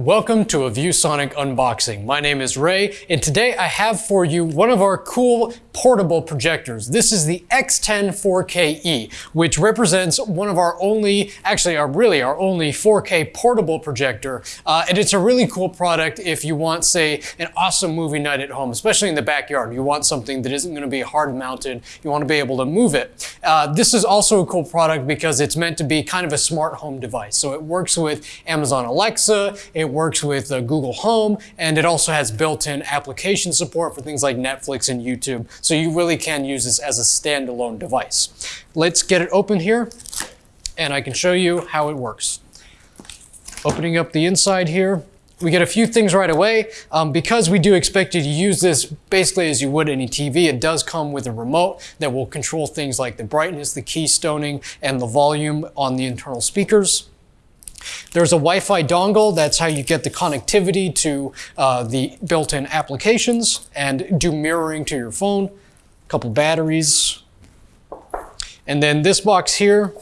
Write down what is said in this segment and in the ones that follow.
Welcome to a ViewSonic unboxing. My name is Ray, and today I have for you one of our cool portable projectors. This is the X10 4KE, which represents one of our only, actually our really our only 4K portable projector. Uh, and it's a really cool product if you want, say, an awesome movie night at home, especially in the backyard. You want something that isn't going to be hard mounted. You want to be able to move it. Uh, this is also a cool product because it's meant to be kind of a smart home device. So it works with Amazon Alexa, it works with uh, Google Home, and it also has built-in application support for things like Netflix and YouTube. So you really can use this as a standalone device. Let's get it open here, and I can show you how it works. Opening up the inside here, we get a few things right away. Um, because we do expect you to use this basically as you would any TV, it does come with a remote that will control things like the brightness, the keystoning, and the volume on the internal speakers. There's a Wi-Fi dongle. That's how you get the connectivity to uh, the built-in applications and do mirroring to your phone. A couple batteries. And then this box here,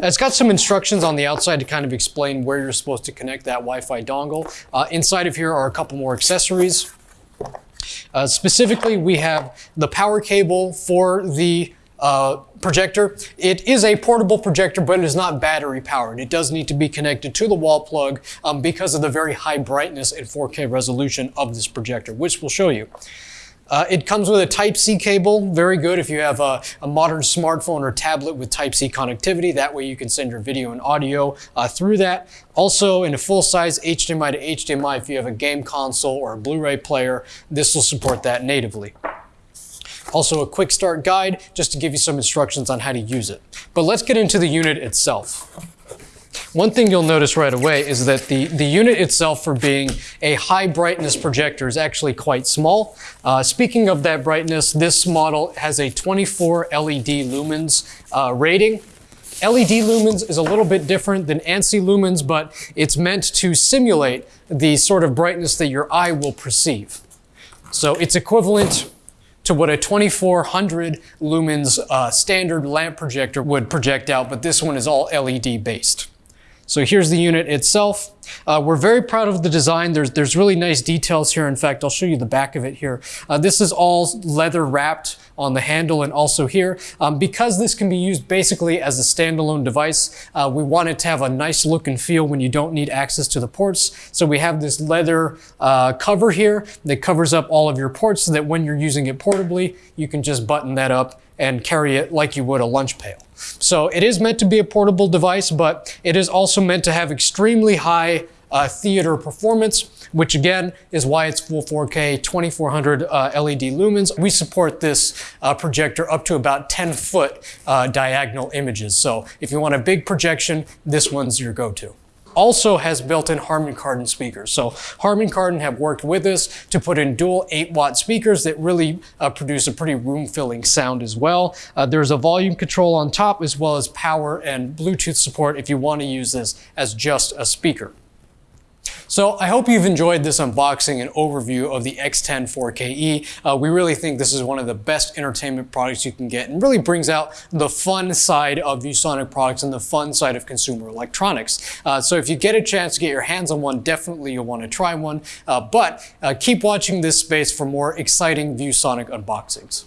it's got some instructions on the outside to kind of explain where you're supposed to connect that Wi-Fi dongle. Uh, inside of here are a couple more accessories. Uh, specifically, we have the power cable for the uh, projector. It is a portable projector, but it is not battery powered. It does need to be connected to the wall plug um, because of the very high brightness and 4K resolution of this projector, which we'll show you. Uh, it comes with a Type-C cable, very good if you have a, a, modern smartphone or tablet with Type-C connectivity. That way you can send your video and audio uh, through that. Also, in a full-size HDMI to HDMI, if you have a game console or a Blu-ray player, this will support that natively. Also a quick start guide just to give you some instructions on how to use it. But let's get into the unit itself. One thing you'll notice right away is that the, the unit itself for being a high brightness projector is actually quite small. Uh, speaking of that brightness, this model has a 24 LED lumens uh, rating. LED lumens is a little bit different than ANSI lumens, but it's meant to simulate the sort of brightness that your eye will perceive. So it's equivalent to what a 2400 lumens uh, standard lamp projector would project out, but this one is all LED based. So here's the unit itself. Uh, we're very proud of the design. There's, there's really nice details here. In fact, I'll show you the back of it here. Uh, this is all leather wrapped on the handle and also here. Um, because this can be used basically as a standalone device, uh, we want it to have a nice look and feel when you don't need access to the ports. So we have this leather uh, cover here that covers up all of your ports so that when you're using it portably, you can just button that up and carry it like you would a lunch pail. So it is meant to be a portable device, but it is also meant to have extremely high uh, theater performance, which again is why it's full 4K, 2400 uh, LED lumens. We support this uh, projector up to about 10 foot uh, diagonal images. So if you want a big projection, this one's your go-to also has built-in Harman Kardon speakers. So Harman Kardon have worked with us to put in dual 8 watt speakers that really uh, produce a pretty room-filling sound as well. Uh, there's a volume control on top as well as power and Bluetooth support if you want to use this as just a speaker. So I hope you've enjoyed this unboxing and overview of the X10 4KE. Uh, we really think this is one of the best entertainment products you can get and really brings out the fun side of ViewSonic products and the fun side of consumer electronics. Uh, so if you get a chance to get your hands on one, definitely you'll want to try one. Uh, but uh, keep watching this space for more exciting ViewSonic unboxings.